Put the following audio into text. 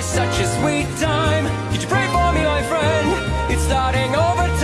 such a sweet time. Could you pray for me, my friend? It's starting over.